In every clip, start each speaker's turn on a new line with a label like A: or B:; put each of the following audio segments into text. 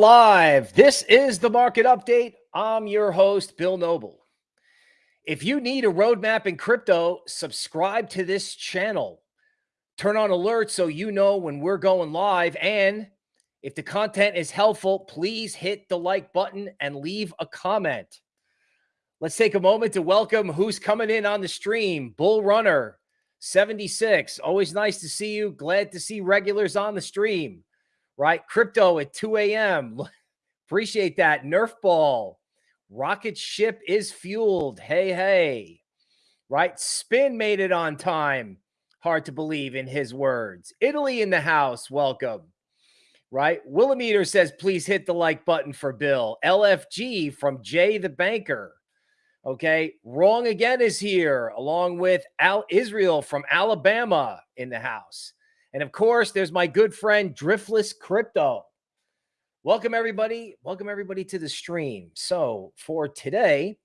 A: Live. This is the market update. I'm your host, Bill Noble. If you need a roadmap in crypto, subscribe to this channel. Turn on alerts so you know when we're going live. And if the content is helpful, please hit the like button and leave a comment. Let's take a moment to welcome who's coming in on the stream. Bull Runner 76. Always nice to see you. Glad to see regulars on the stream, right? Crypto at 2 a.m. Appreciate that. Nerf ball. Rocket ship is fueled. Hey, hey. Right? Spin made it on time. Hard to believe in his words. Italy in the house. Welcome. Right? Willimeter says, please hit the like button for Bill. LFG from Jay the Banker. Okay. Wrong again is here, along with Al Israel from Alabama in the house. And of course, there's my good friend Driftless Crypto. Welcome, everybody. Welcome, everybody, to the stream. So, for today,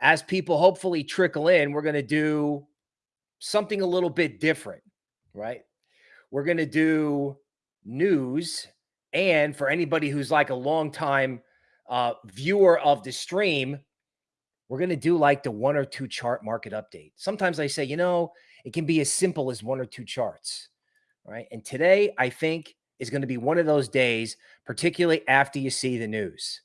A: as people hopefully trickle in, we're going to do something a little bit different, right? We're going to do news. And for anybody who's like a long time uh, viewer of the stream, we're going to do like the one or two chart market update. Sometimes I say, you know, it can be as simple as one or two charts. Right. And today I think is going to be one of those days, particularly after you see the news.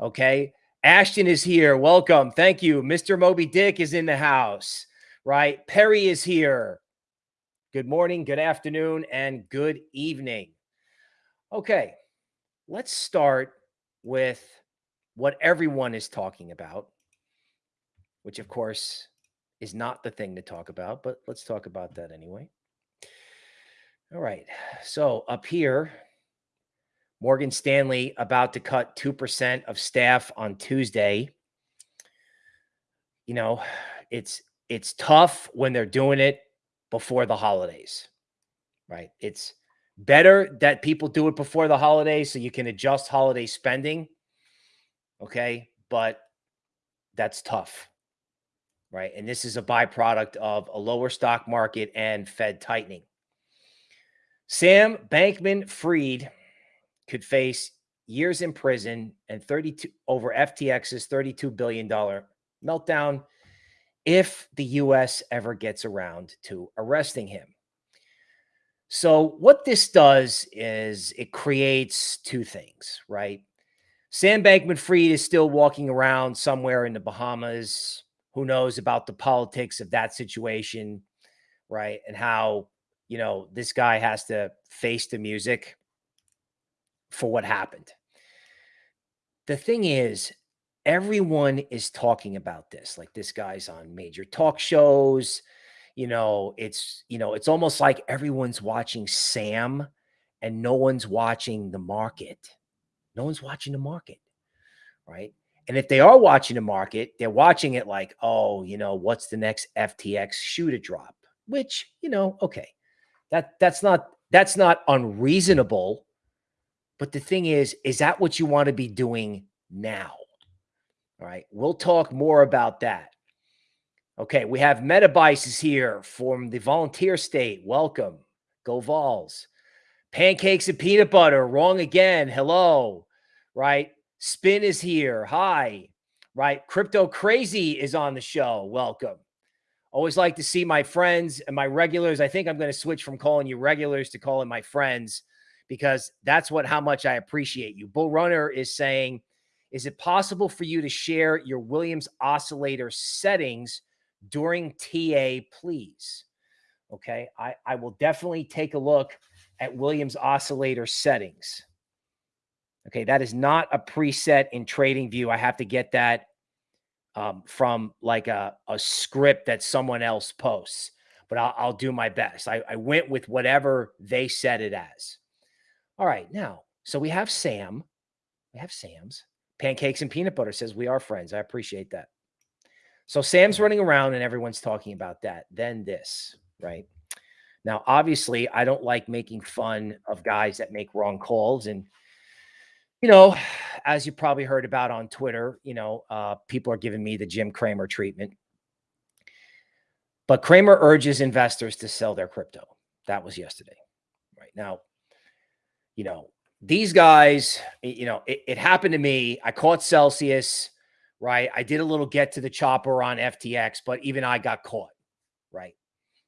A: Okay. Ashton is here. Welcome. Thank you. Mr. Moby Dick is in the house. Right. Perry is here. Good morning, good afternoon, and good evening. Okay. Let's start with what everyone is talking about which of course is not the thing to talk about, but let's talk about that anyway. All right. So up here, Morgan Stanley about to cut 2% of staff on Tuesday. You know, it's it's tough when they're doing it before the holidays. Right? It's better that people do it before the holidays so you can adjust holiday spending. Okay? But that's tough right? And this is a byproduct of a lower stock market and Fed tightening. Sam Bankman Fried could face years in prison and 32 over FTX's $32 billion meltdown if the US ever gets around to arresting him. So, what this does is it creates two things, right? Sam Bankman Fried is still walking around somewhere in the Bahamas, who knows about the politics of that situation, right? And how, you know, this guy has to face the music for what happened. The thing is, everyone is talking about this. Like this guy's on major talk shows. You know, it's, you know, it's almost like everyone's watching Sam and no one's watching the market. No one's watching the market, right? And if they are watching the market, they're watching it like, oh, you know, what's the next FTX shoe to drop? Which, you know, okay. That that's not that's not unreasonable. But the thing is, is that what you want to be doing now? All right. We'll talk more about that. Okay, we have Metabices here from the volunteer state. Welcome. Go Vols. Pancakes and peanut butter. Wrong again. Hello. Right. Spin is here. Hi. Right. Crypto Crazy is on the show. Welcome. Always like to see my friends and my regulars. I think I'm going to switch from calling you regulars to calling my friends because that's what how much I appreciate you. Bull Runner is saying, is it possible for you to share your Williams oscillator settings during TA, please? Okay. I, I will definitely take a look at Williams oscillator settings. Okay, that is not a preset in TradingView. I have to get that um, from like a, a script that someone else posts, but I'll, I'll do my best. I, I went with whatever they said it as. All right, now, so we have Sam. We have Sam's. Pancakes and peanut butter says we are friends. I appreciate that. So Sam's running around and everyone's talking about that. Then this, right? Now, obviously, I don't like making fun of guys that make wrong calls. And you know, as you probably heard about on Twitter, you know, uh, people are giving me the Jim Cramer treatment. But Cramer urges investors to sell their crypto. That was yesterday. Right now, you know, these guys, you know, it, it happened to me. I caught Celsius, right? I did a little get to the chopper on FTX, but even I got caught, right?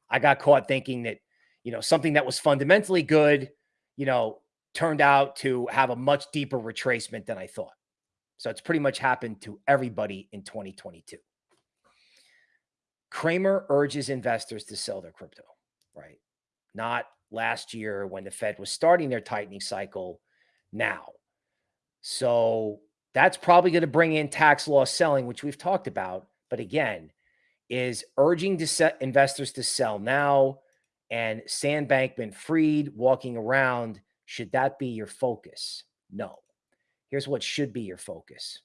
A: I got caught thinking that, you know, something that was fundamentally good, you know, turned out to have a much deeper retracement than I thought. So it's pretty much happened to everybody in 2022. Cramer urges investors to sell their crypto, right? Not last year when the Fed was starting their tightening cycle now. So that's probably going to bring in tax loss selling, which we've talked about. But again, is urging to set investors to sell now and Sam Bankman Fried walking around. Should that be your focus? No. Here's what should be your focus.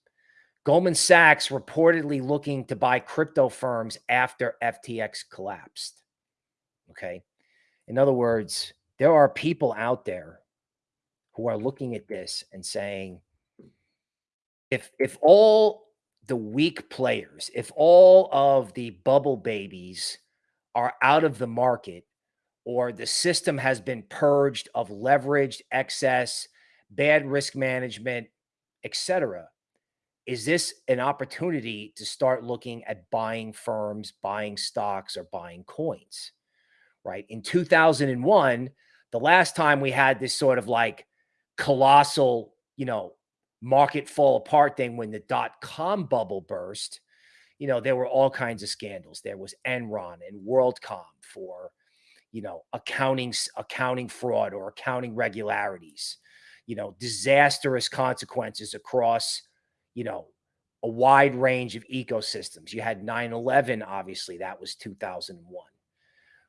A: Goldman Sachs reportedly looking to buy crypto firms after FTX collapsed. Okay. In other words, there are people out there who are looking at this and saying, if if all the weak players, if all of the bubble babies are out of the market, or the system has been purged of leveraged excess, bad risk management, etc., is this an opportunity to start looking at buying firms, buying stocks, or buying coins? right? In 2001, the last time we had this sort of like colossal, you know, market fall apart thing when the dot com bubble burst, you know, there were all kinds of scandals. There was Enron and WorldCom for, you know, accounting accounting fraud or accounting regularities, you know, disastrous consequences across, you know, a wide range of ecosystems. You had 9/11 obviously, that was 2001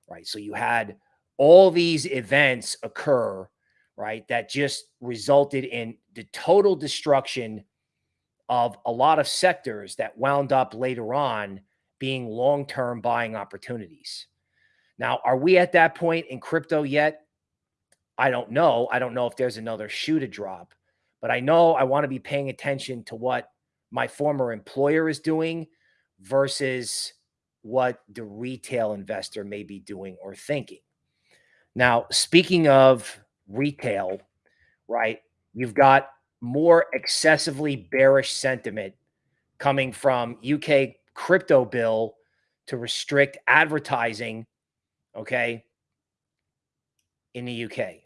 A: right? So you had all these events occur, right? That just resulted in the total destruction of a lot of sectors that wound up later on being long term buying opportunities. Now, are we at that point in crypto yet? I don't know. I don't know if there's another shoe to drop, but I know I want to be paying attention to what my former employer is doing versus what the retail investor may be doing or thinking. Now, speaking of retail, right, you've got more excessively bearish sentiment coming from UK crypto bill to restrict advertising, okay, in the UK.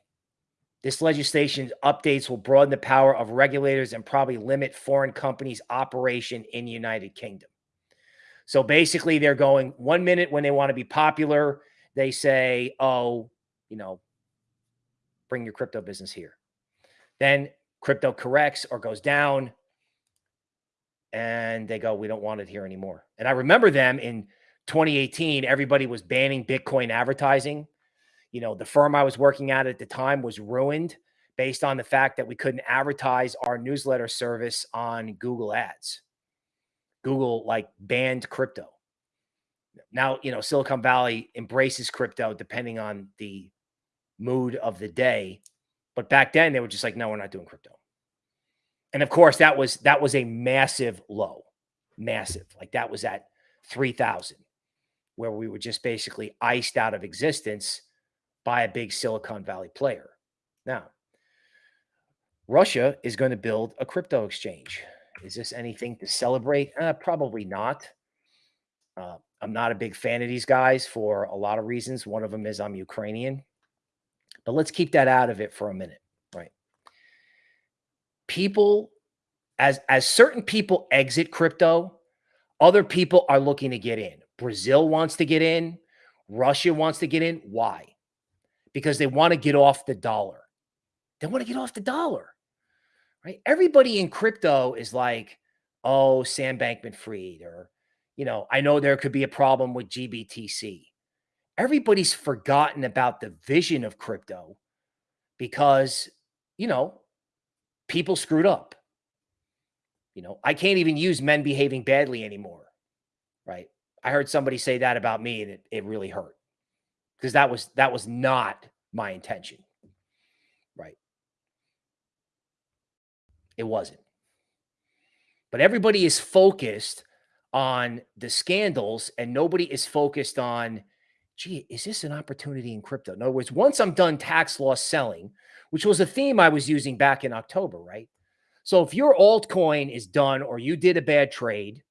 A: This legislation updates will broaden the power of regulators and probably limit foreign companies' operation in the United Kingdom. So basically, they're going one minute when they want to be popular, they say, oh, you know, bring your crypto business here. Then crypto corrects or goes down, and they go, we don't want it here anymore. And I remember them in 2018, everybody was banning Bitcoin advertising. You know, the firm I was working at at the time was ruined based on the fact that we couldn't advertise our newsletter service on Google Ads. Google like banned crypto. Now, you know, Silicon Valley embraces crypto depending on the mood of the day. But back then they were just like, no, we're not doing crypto. And of course, that was that was a massive low, massive. Like that was at 3000 where we were just basically iced out of existence by a big Silicon Valley player. Now, Russia is going to build a crypto exchange. Is this anything to celebrate? Uh, probably not. Uh, I'm not a big fan of these guys for a lot of reasons. One of them is I'm Ukrainian. But let's keep that out of it for a minute, right? People, as as certain people exit crypto, other people are looking to get in. Brazil wants to get in. Russia wants to get in. Why? Because they want to get off the dollar. They want to get off the dollar right? Everybody in crypto is like, oh, Sam Bankman Fried, or, you know, I know there could be a problem with GBTC. Everybody's forgotten about the vision of crypto because, you know, people screwed up. You know, I can't even use men behaving badly anymore. Right. I heard somebody say that about me and it, it really hurt because that was that was not my intention. Right. It wasn't. But everybody is focused on the scandals and nobody is focused on gee, is this an opportunity in crypto? In other words, once I'm done tax loss selling, which was a theme I was using back in October, right? So if your altcoin is done or you did a bad trade,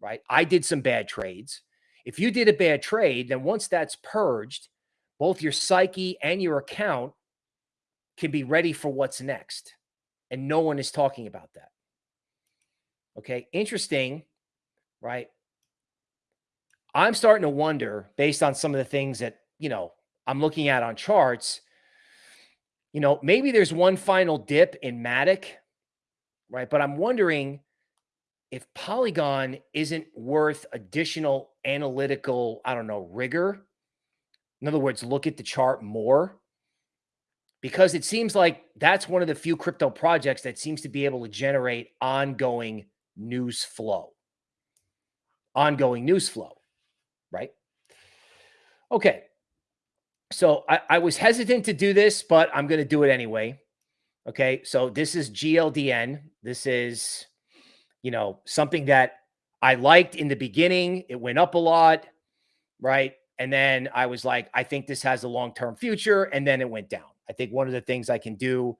A: right? I did some bad trades. If you did a bad trade, then once that's purged, both your psyche and your account can be ready for what's next. And no one is talking about that. Okay. Interesting, right? I'm starting to wonder based on some of the things that, you know, I'm looking at on charts, you know, maybe there's one final dip in Matic, right? But I'm wondering if Polygon isn't worth additional analytical, I don't know, rigor. In other words, look at the chart more because it seems like that's one of the few crypto projects that seems to be able to generate ongoing news flow. Ongoing news flow, right? Okay. So I, I was hesitant to do this, but I'm going to do it anyway. Okay. So this is GLDN. This is, you know, something that I liked in the beginning. It went up a lot, right? And then I was like, I think this has a long term future. And then it went down. I think one of the things I can do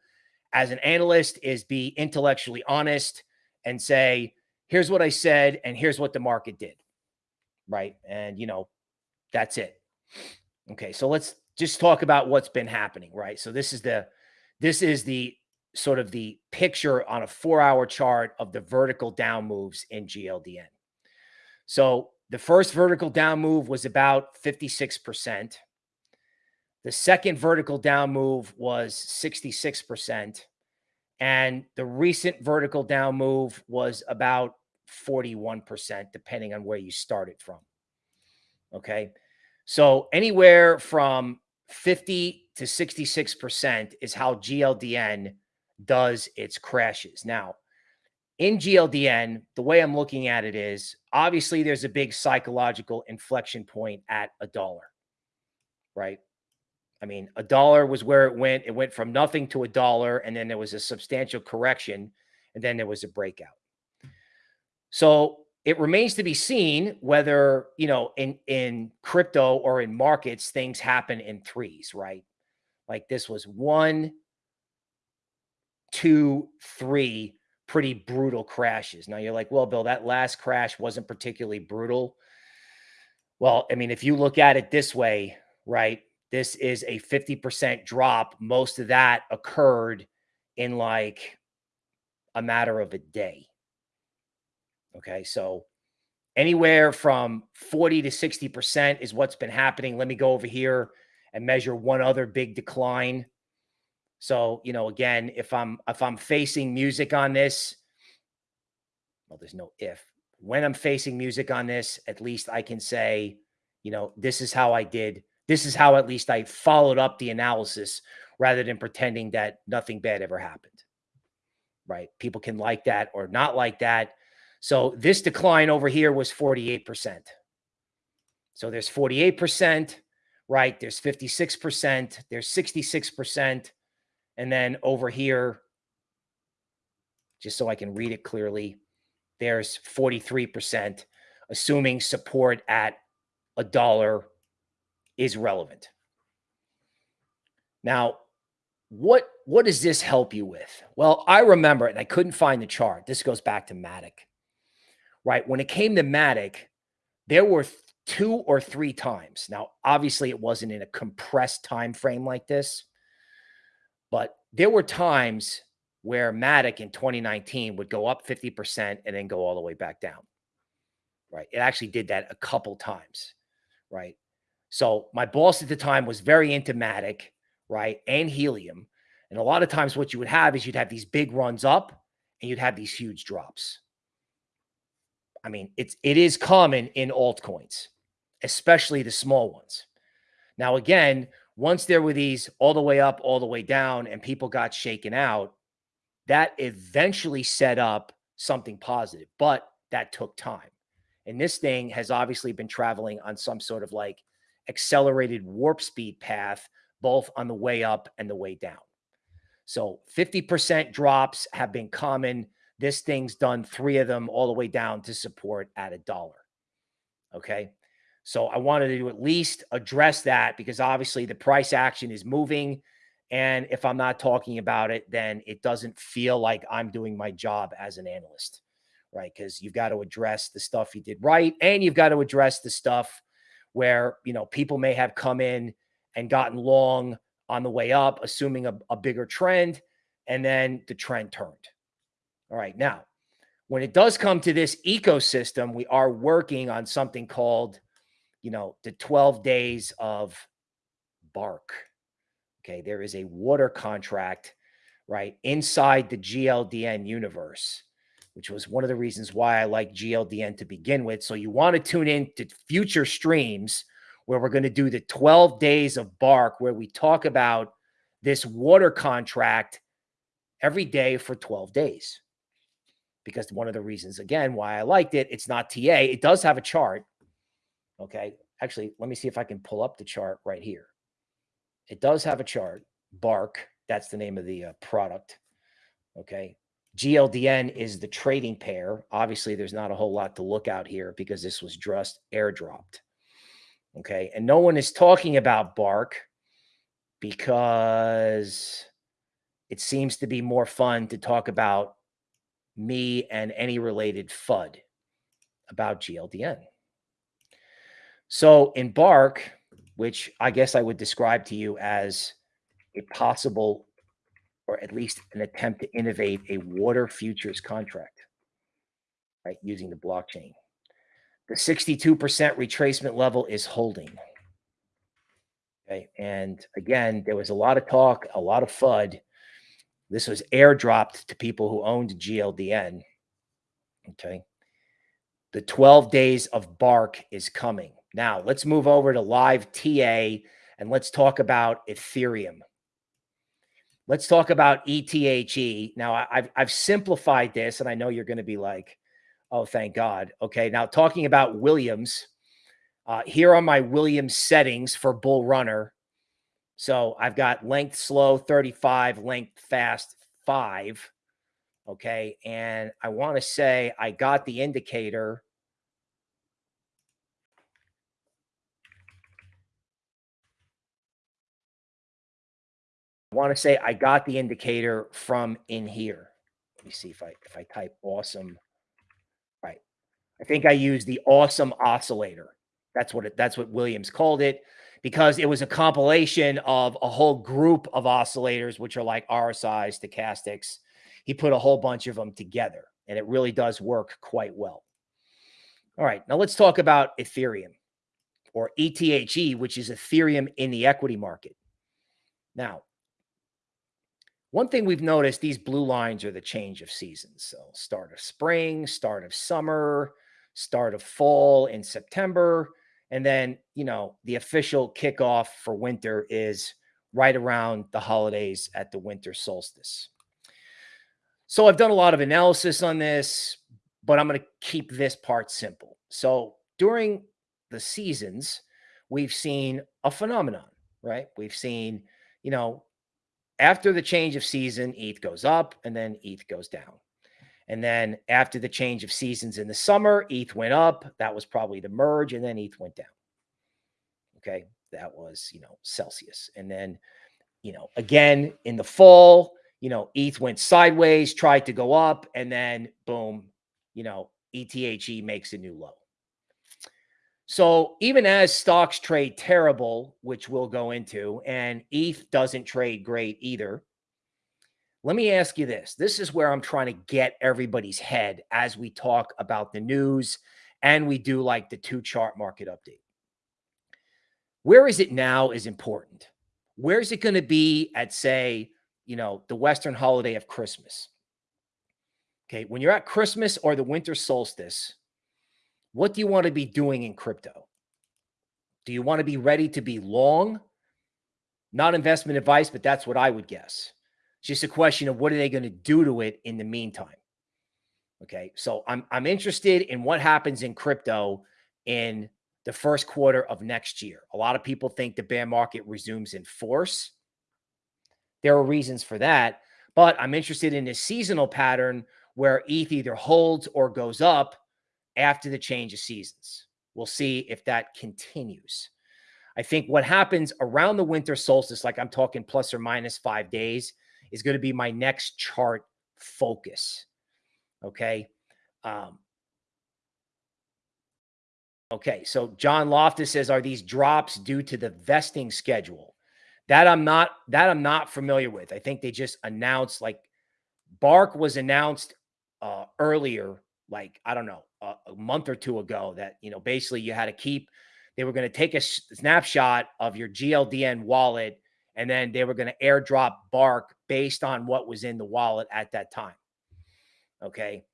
A: as an analyst is be intellectually honest and say, here's what I said, and here's what the market did. Right. And, you know, that's it. Okay. So let's just talk about what's been happening. Right. So this is the, this is the sort of the picture on a four hour chart of the vertical down moves in GLDN. So the first vertical down move was about 56%. The second vertical down move was 66%. And the recent vertical down move was about 41%, depending on where you started from. Okay. So anywhere from 50 to 66% is how GLDN does its crashes. Now, in GLDN, the way I'm looking at it is obviously there's a big psychological inflection point at a dollar, right? I mean, a dollar was where it went. It went from nothing to a dollar, and then there was a substantial correction, and then there was a breakout. So it remains to be seen whether, you know, in in crypto or in markets, things happen in threes, right? Like this was one, two, three pretty brutal crashes. Now you're like, well, Bill, that last crash wasn't particularly brutal. Well, I mean, if you look at it this way, right? This is a 50% drop. Most of that occurred in like a matter of a day. Okay. So anywhere from 40 to 60% is what's been happening. Let me go over here and measure one other big decline. So, you know, again, if I'm if I'm facing music on this, well, there's no if. When I'm facing music on this, at least I can say, you know, this is how I did. This is how at least I followed up the analysis rather than pretending that nothing bad ever happened. Right? People can like that or not like that. So this decline over here was 48%. So there's 48%, right? There's 56%, there's 66%. And then over here, just so I can read it clearly, there's 43%, assuming support at a dollar is relevant. Now, what what does this help you with? Well, I remember, and I couldn't find the chart. This goes back to Matic right? When it came to Matic, there were two or three times. Now, obviously, it wasn't in a compressed time frame like this, but there were times where Matic in 2019 would go up 50% and then go all the way back down. Right. It actually did that a couple times. Right. So my boss at the time was very into Matic, right? And helium. And a lot of times what you would have is you'd have these big runs up and you'd have these huge drops. I mean, it's it is common in altcoins, especially the small ones. Now, again, once there were these all the way up, all the way down, and people got shaken out, that eventually set up something positive, but that took time. And this thing has obviously been traveling on some sort of like accelerated warp speed path, both on the way up and the way down. So 50% drops have been common this thing's done three of them all the way down to support at a dollar. Okay. So I wanted to at least address that because obviously the price action is moving. And if I'm not talking about it, then it doesn't feel like I'm doing my job as an analyst, right? Because you've got to address the stuff you did right and you've got to address the stuff where, you know, people may have come in and gotten long on the way up, assuming a, a bigger trend, and then the trend turned. All right. Now, when it does come to this ecosystem, we are working on something called, you know, the 12 days of bark. Okay. There is a water contract, right, inside the GLDN universe, which was one of the reasons why I like GLDN to begin with. So you want to tune in to future streams where we're going to do the 12 days of bark, where we talk about this water contract every day for 12 days because one of the reasons again why I liked it, it's not TA. It does have a chart. Okay. Actually, let me see if I can pull up the chart right here. It does have a chart. Bark, that's the name of the uh, product. Okay. GLDN is the trading pair. Obviously, there's not a whole lot to look out here because this was just airdropped. Okay. And no one is talking about Bark because it seems to be more fun to talk about me and any related FUD about GLDN. So in Bark, which I guess I would describe to you as a possible or at least an attempt to innovate a water futures contract, right, using the blockchain. The 62% retracement level is holding. Okay. And again, there was a lot of talk, a lot of FUD this was airdropped to people who owned GLDN. Okay. The 12 days of bark is coming. Now, let's move over to live TA and let's talk about Ethereum. Let's talk about ETHE. Now, I've, I've simplified this, and I know you're going to be like, oh, thank God. Okay. Now, talking about Williams, uh, here are my Williams settings for Bull Runner. So I've got length slow 35, length fast 5. Okay. And I want to say I got the indicator. I want to say I got the indicator from in here. Let me see if I if I type awesome. Right. I think I used the awesome oscillator. That's what it that's what Williams called it because it was a compilation of a whole group of oscillators, which are like RSIs, stochastics. He put a whole bunch of them together, and it really does work quite well. All right, now let's talk about Ethereum or ETHE, which is Ethereum in the equity market. Now, one thing we've noticed, these blue lines are the change of seasons. So start of spring, start of summer, start of fall in September, and then, you know, the official kickoff for winter is right around the holidays at the winter solstice. So I've done a lot of analysis on this, but I'm going to keep this part simple. So during the seasons, we've seen a phenomenon, right? We've seen, you know, after the change of season, ETH goes up and then ETH goes down. And then after the change of seasons in the summer, ETH went up. That was probably the merge, and then ETH went down. Okay. That was, you know, Celsius. And then, you know, again in the fall, you know, ETH went sideways, tried to go up, and then boom, you know, ETHE makes a new low. So even as stocks trade terrible, which we'll go into, and ETH doesn't trade great either, let me ask you this. This is where I'm trying to get everybody's head as we talk about the news and we do like the two chart market update. Where is it now is important. Where is it going to be at, say, you know, the Western holiday of Christmas? Okay. When you're at Christmas or the winter solstice, what do you want to be doing in crypto? Do you want to be ready to be long? Not investment advice, but that's what I would guess. It's just a question of what are they going to do to it in the meantime. Okay. So I'm I'm interested in what happens in crypto in the first quarter of next year. A lot of people think the bear market resumes in force. There are reasons for that, but I'm interested in a seasonal pattern where ETH either holds or goes up after the change of seasons. We'll see if that continues. I think what happens around the winter solstice, like I'm talking plus or minus five days, is going to be my next chart focus. Okay. Um, okay. So John Loftus says, are these drops due to the vesting schedule? That I'm not, that I'm not familiar with. I think they just announced like Bark was announced uh, earlier, like, I don't know, a, a month or two ago that, you know, basically you had to keep, they were going to take a snapshot of your GLDN wallet and then they were going to airdrop Bark based on what was in the wallet at that time. Okay.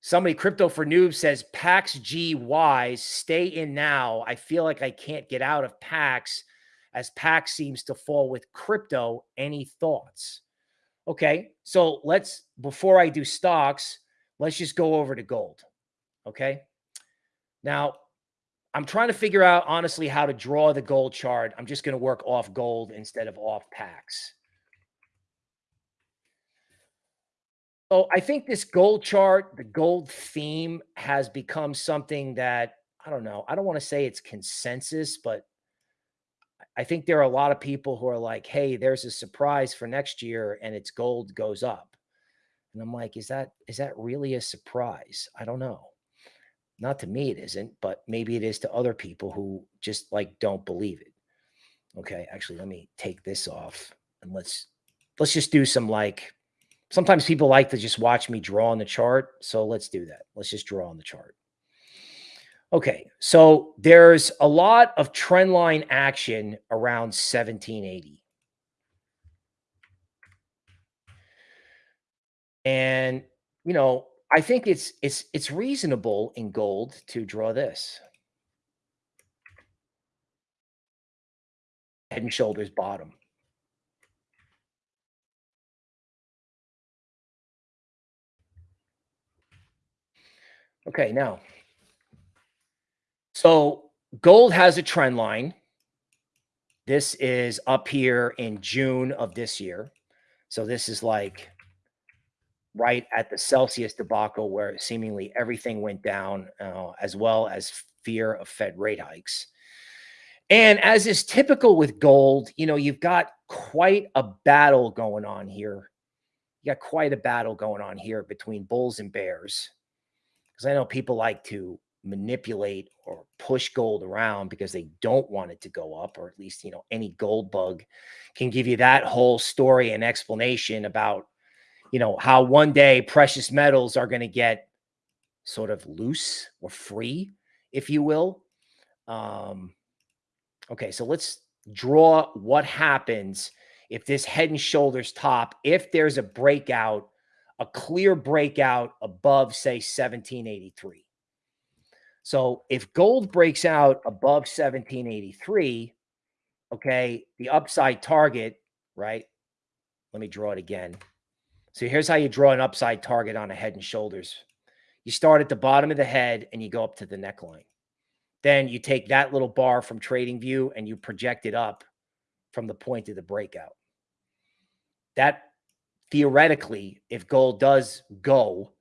A: Somebody, Crypto for Noobs says, PAX Wise, stay in now. I feel like I can't get out of PAX as PAX seems to fall with crypto. Any thoughts? Okay. So let's, before I do stocks, let's just go over to gold. Okay. Now, I'm trying to figure out honestly how to draw the gold chart. I'm just going to work off gold instead of off PAX. So I think this gold chart, the gold theme has become something that I don't know. I don't want to say it's consensus, but I think there are a lot of people who are like, "Hey, there's a surprise for next year and its gold goes up." And I'm like, "Is that is that really a surprise?" I don't know. Not to me, it isn't, but maybe it is to other people who just like don't believe it. Okay, actually, let me take this off and let's let's just do some like. Sometimes people like to just watch me draw on the chart, so let's do that. Let's just draw on the chart. Okay, so there's a lot of trend line action around 1780. And, you know, I think it's it's it's reasonable in gold to draw this. Head and shoulders bottom. Okay, now. So gold has a trend line. This is up here in June of this year. So this is like right at the Celsius debacle, where seemingly everything went down, uh, as well as fear of Fed rate hikes. And as is typical with gold, you know, you've got quite a battle going on here. You got quite a battle going on here between bulls and bears. Because I know people like to manipulate or push gold around because they don't want it to go up, or at least, you know, any gold bug can give you that whole story and explanation about you know, how one day precious metals are going to get sort of loose or free, if you will. Um, okay, so let's draw what happens if this head and shoulders top, if there's a breakout, a clear breakout above, say, 1783. So if gold breaks out above 1783, okay, the upside target, right? Let me draw it again. So here's how you draw an upside target on a head and shoulders. You start at the bottom of the head and you go up to the neckline. Then you take that little bar from TradingView and you project it up from the point of the breakout. That theoretically, if gold does go,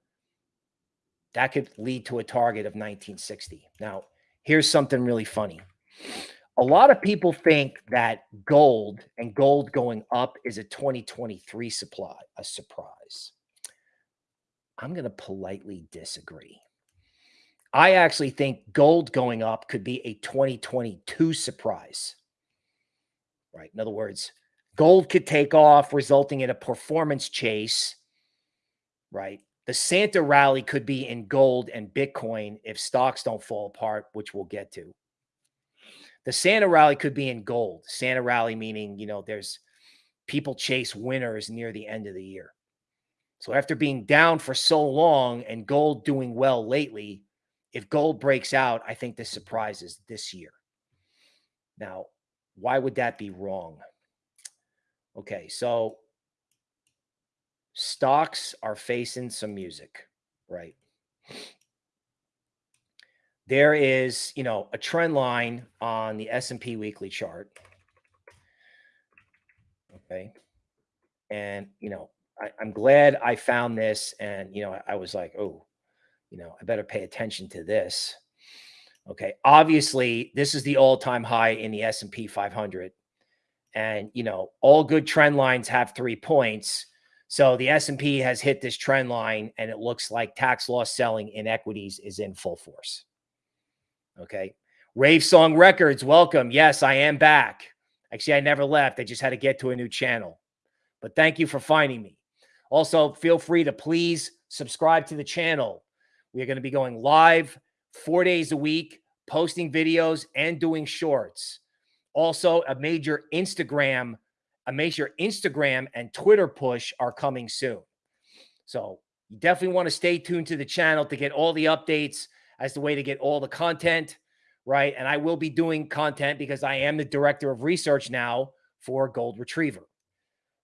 A: that could lead to a target of 1960. Now, here's something really funny a lot of people think that gold and gold going up is a 2023 supply, a surprise. I'm going to politely disagree. I actually think gold going up could be a 2022 surprise. Right. In other words, gold could take off, resulting in a performance chase. Right. The Santa rally could be in gold and Bitcoin if stocks don't fall apart, which we'll get to. The Santa rally could be in gold. Santa rally meaning, you know, there's people chase winners near the end of the year. So after being down for so long and gold doing well lately, if gold breaks out, I think this surprises this year. Now, why would that be wrong? Okay, so stocks are facing some music, right? There is, you know, a trend line on the S&P weekly chart. Okay. And, you know, I, am glad I found this and, you know, I, I was like, oh, you know, I better pay attention to this. Okay. Obviously, this is the all-time high in the S&P 500. And, you know, all good trend lines have three points. So the S&P has hit this trend line and it looks like tax loss selling in equities is in full force. Okay. Rave Song Records, welcome. Yes, I am back. Actually, I never left. I just had to get to a new channel. But thank you for finding me. Also, feel free to please subscribe to the channel. We are going to be going live four days a week, posting videos and doing shorts. Also, a major Instagram, a major Instagram and Twitter push are coming soon. So you definitely want to stay tuned to the channel to get all the updates as the way to get all the content, right? And I will be doing content because I am the director of research now for Gold Retriever.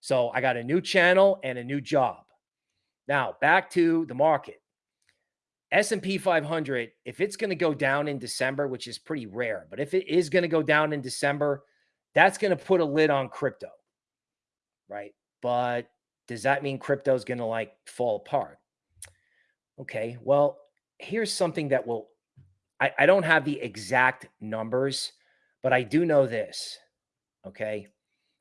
A: So I got a new channel and a new job. Now, back to the market. S&P 500, if it's going to go down in December, which is pretty rare, but if it is going to go down in December, that's going to put a lid on crypto, right? But does that mean crypto is going to like fall apart? Okay, well, here's something that will, I, I don't have the exact numbers, but I do know this, okay?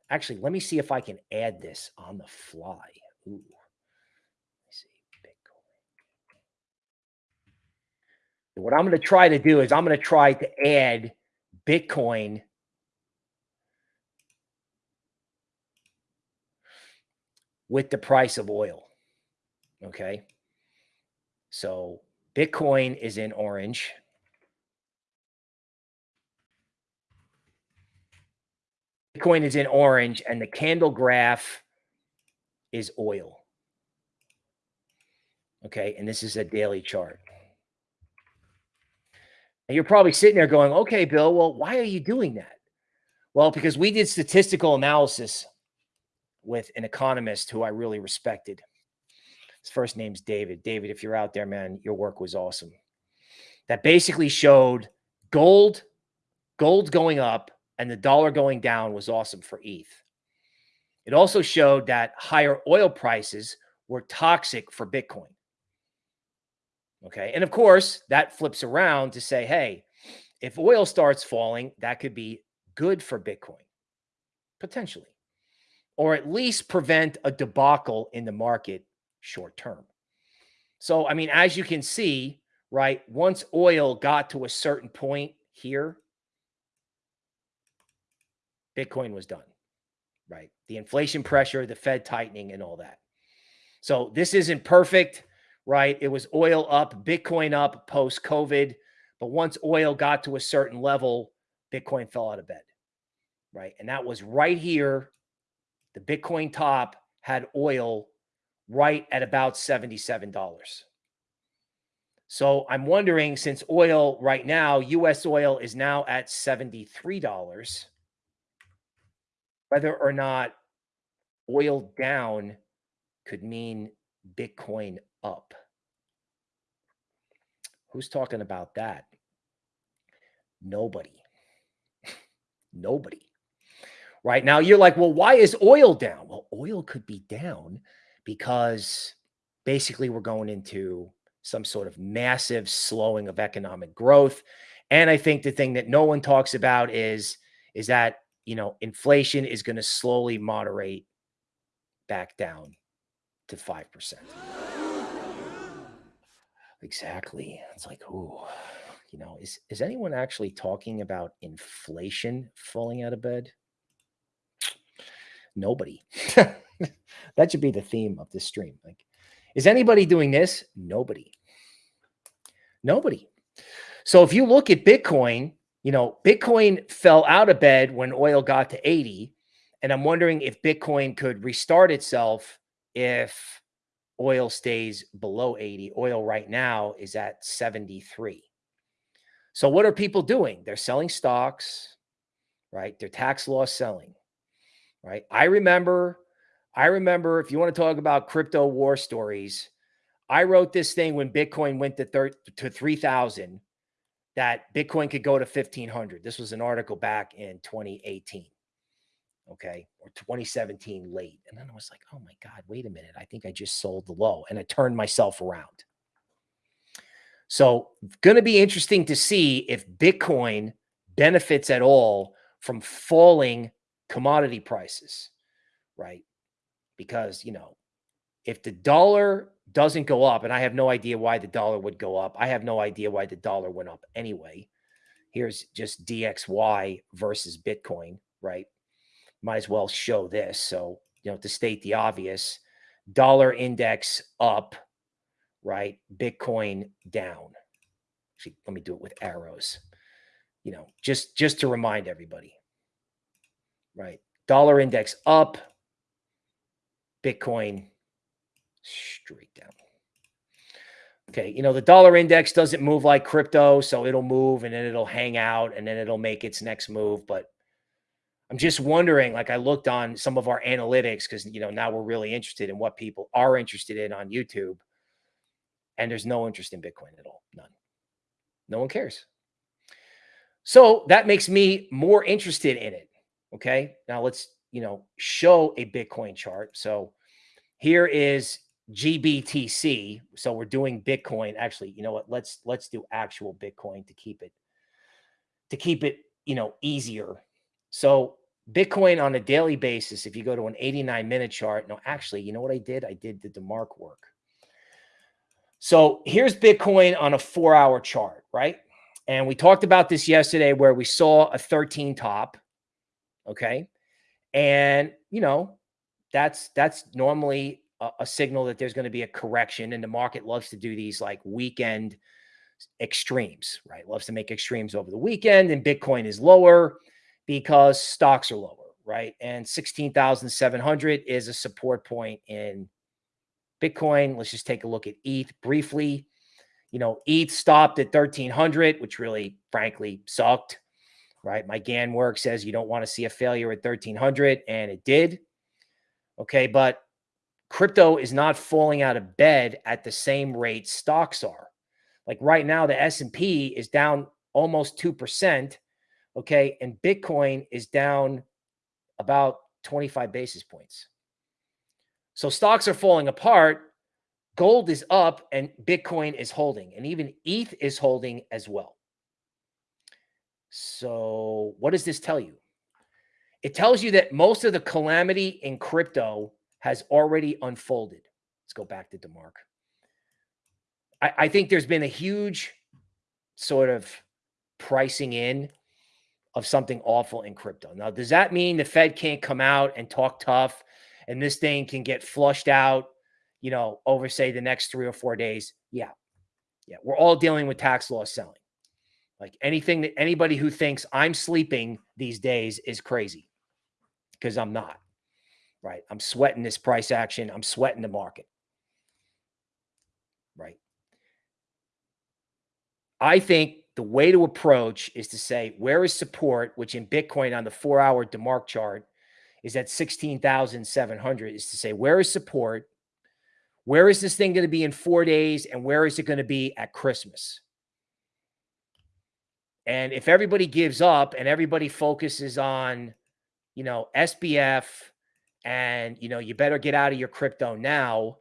A: Actually, let me see if I can add this on the fly. Ooh. Let's see. Bitcoin. What I'm going to try to do is I'm going to try to add Bitcoin with the price of oil. Okay. So Bitcoin is in orange. Bitcoin is in orange and the candle graph is oil. Okay. And this is a daily chart. And you're probably sitting there going, okay, Bill, well, why are you doing that? Well, because we did statistical analysis with an economist who I really respected. His first name's David. David, if you're out there, man, your work was awesome. That basically showed gold, gold going up and the dollar going down was awesome for ETH. It also showed that higher oil prices were toxic for Bitcoin. Okay. And of course, that flips around to say, hey, if oil starts falling, that could be good for Bitcoin, potentially, or at least prevent a debacle in the market short term. So, I mean, as you can see, right, once oil got to a certain point here, Bitcoin was done, right? The inflation pressure, the Fed tightening, and all that. So, this isn't perfect right? It was oil up, Bitcoin up post COVID. But once oil got to a certain level, Bitcoin fell out of bed, right? And that was right here. The Bitcoin top had oil right at about $77. So I'm wondering since oil right now, US oil is now at $73, whether or not oil down could mean Bitcoin up. Who's talking about that? Nobody. Nobody. Right now, you're like, well, why is oil down? Well, oil could be down because basically we're going into some sort of massive slowing of economic growth. And I think the thing that no one talks about is, is that, you know, inflation is going to slowly moderate back down to 5%. Exactly. It's like, oh, you know, is is anyone actually talking about inflation falling out of bed? Nobody. that should be the theme of this stream. Like, is anybody doing this? Nobody. Nobody. So if you look at Bitcoin, you know, Bitcoin fell out of bed when oil got to 80. And I'm wondering if Bitcoin could restart itself if oil stays below 80. Oil right now is at 73. So what are people doing? They're selling stocks, right? They're tax loss selling, right? I remember, I remember if you want to talk about crypto war stories, I wrote this thing when Bitcoin went to, thir- to 3000 that Bitcoin could go to 1500. This was an article back in 2018 okay, or 2017 late. And then I was like, oh my God, wait a minute. I think I just sold the low and I turned myself around. So, going to be interesting to see if Bitcoin benefits at all from falling commodity prices, right? Because, you know, if the dollar doesn't go up, and I have no idea why the dollar would go up, I have no idea why the dollar went up anyway. Here's just DXY versus Bitcoin, right? Might as well show this. So, you know, to state the obvious, dollar index up, right? Bitcoin down. Actually, let me do it with arrows. You know, just just to remind everybody. Right? Dollar index up, Bitcoin straight down. Okay, you know, the dollar index doesn't move like crypto, so it'll move and then it'll hang out and then it'll make its next move, but I'm just wondering, like I looked on some of our analytics because you know now we're really interested in what people are interested in on YouTube, and there's no interest in Bitcoin at all, none. No one cares. So that makes me more interested in it. Okay, now let's you know show a Bitcoin chart. So here is GBTC. So we're doing Bitcoin. Actually, you know what? Let's let's do actual Bitcoin to keep it to keep it you know easier so Bitcoin on a daily basis, if you go to an 89 minute chart, no, actually, you know what I did? I did the DeMark work. So here's Bitcoin on a four hour chart, right? And we talked about this yesterday where we saw a 13 top. Okay. And, you know, that's, that's normally a, a signal that there's going to be a correction and the market loves to do these like weekend extremes, right? Loves to make extremes over the weekend and Bitcoin is lower because stocks are lower, right? And 16,700 is a support point in Bitcoin. Let's just take a look at ETH briefly. You know, ETH stopped at 1300, which really, frankly, sucked, right? My Gann work says you don't want to see a failure at 1300, and it did. Okay, but crypto is not falling out of bed at the same rate stocks are. Like right now, the S&P is down almost 2%, Okay. And Bitcoin is down about 25 basis points. So stocks are falling apart. Gold is up and Bitcoin is holding, and even ETH is holding as well. So, what does this tell you? It tells you that most of the calamity in crypto has already unfolded. Let's go back to DeMark. I, I think there's been a huge sort of pricing in of something awful in crypto. Now, does that mean the Fed can't come out and talk tough and this thing can get flushed out, you know, over say the next three or four days? Yeah. Yeah. We're all dealing with tax loss selling. Like anything that anybody who thinks I'm sleeping these days is crazy because I'm not. Right. I'm sweating this price action. I'm sweating the market. Right. I think the way to approach is to say, where is support, which in Bitcoin on the four hour DeMark chart is at 16,700, is to say, where is support? Where is this thing going to be in four days? And where is it going to be at Christmas? And if everybody gives up and everybody focuses on, you know, SBF and, you know, you better get out of your crypto now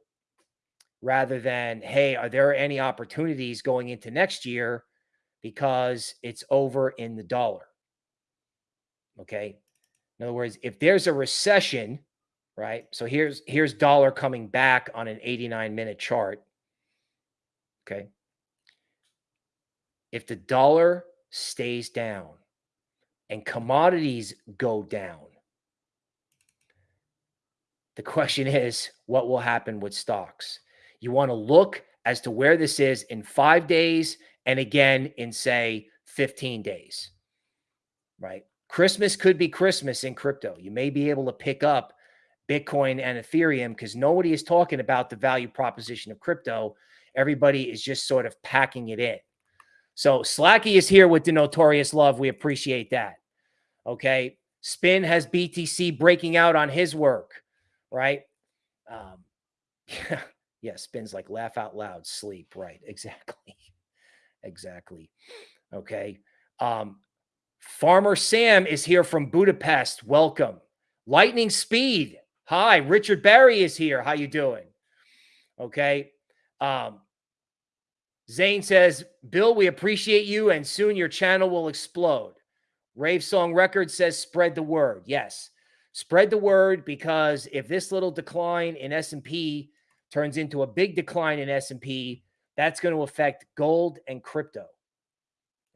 A: rather than, hey, are there any opportunities going into next year? because it's over in the dollar. Okay. In other words, if there's a recession, right? So here's here's dollar coming back on an 89 minute chart. Okay. If the dollar stays down and commodities go down, the question is what will happen with stocks? You want to look as to where this is in five days and again in say 15 days, right? Christmas could be Christmas in crypto. You may be able to pick up Bitcoin and Ethereum because nobody is talking about the value proposition of crypto. Everybody is just sort of packing it in. So Slacky is here with the notorious love. We appreciate that. Okay. Spin has BTC breaking out on his work, right? Um, yeah, yeah, Spin's like laugh out loud, sleep, right? Exactly. Exactly. Okay. Um, Farmer Sam is here from Budapest. Welcome. Lightning Speed. Hi, Richard Barry is here. How you doing? Okay. Um, Zane says, Bill, we appreciate you, and soon your channel will explode. Rave Song Records says, spread the word. Yes, spread the word because if this little decline in S&P turns into a big decline in S&P, that's going to affect gold and crypto.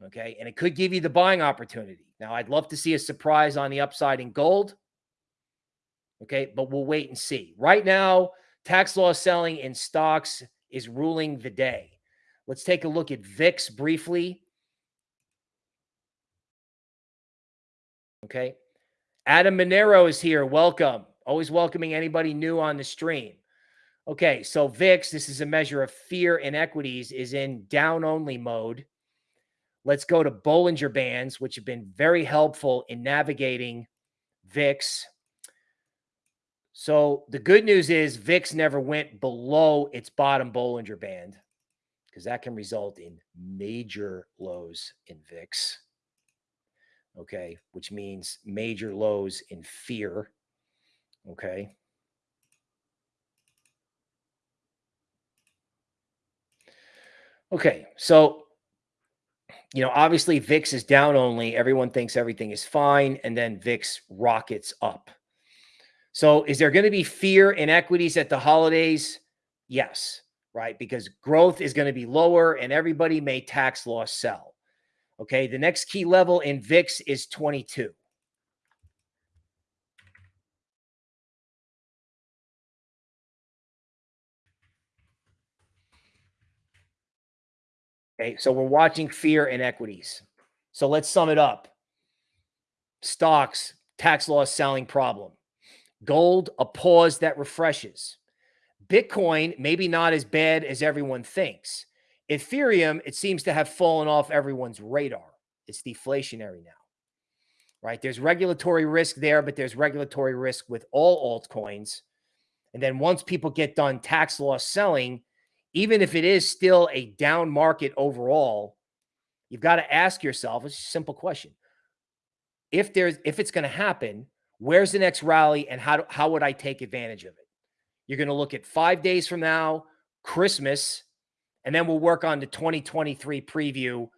A: Okay. And it could give you the buying opportunity. Now, I'd love to see a surprise on the upside in gold. Okay. But we'll wait and see. Right now, tax loss selling in stocks is ruling the day. Let's take a look at VIX briefly. Okay. Adam Monero is here. Welcome. Always welcoming anybody new on the stream. Okay, so VIX, this is a measure of fear in equities, is in down only mode. Let's go to Bollinger Bands, which have been very helpful in navigating VIX. So the good news is VIX never went below its bottom Bollinger Band because that can result in major lows in VIX. Okay, which means major lows in fear. Okay. Okay, so you know, obviously VIX is down only. Everyone thinks everything is fine, and then VIX rockets up. So, is there going to be fear in equities at the holidays? Yes, right? Because growth is going to be lower, and everybody may tax loss sell. Okay, the next key level in VIX is 22. Okay, so we're watching fear in equities. So let's sum it up. Stocks, tax loss selling problem. Gold, a pause that refreshes. Bitcoin, maybe not as bad as everyone thinks. Ethereum, it seems to have fallen off everyone's radar. It's deflationary now, right? There's regulatory risk there, but there's regulatory risk with all altcoins. And then once people get done tax loss selling, even if it is still a down market overall, you've got to ask yourself a simple question. If there's if it's going to happen, where's the next rally and how how would I take advantage of it? You're going to look at 5 days from now, Christmas, and then we'll work on the 2023 preview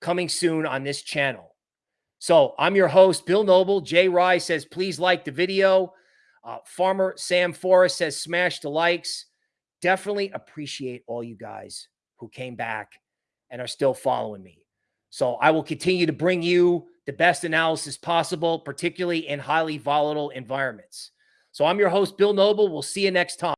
A: coming soon on this channel. So, I'm your host Bill Noble. Jay Rye says please like the video. Uh, Farmer Sam Forrest says smash the likes definitely appreciate all you guys who came back and are still following me. So I will continue to bring you the best analysis possible, particularly in highly volatile environments. So I'm your host, Bill Noble. We'll see you next time.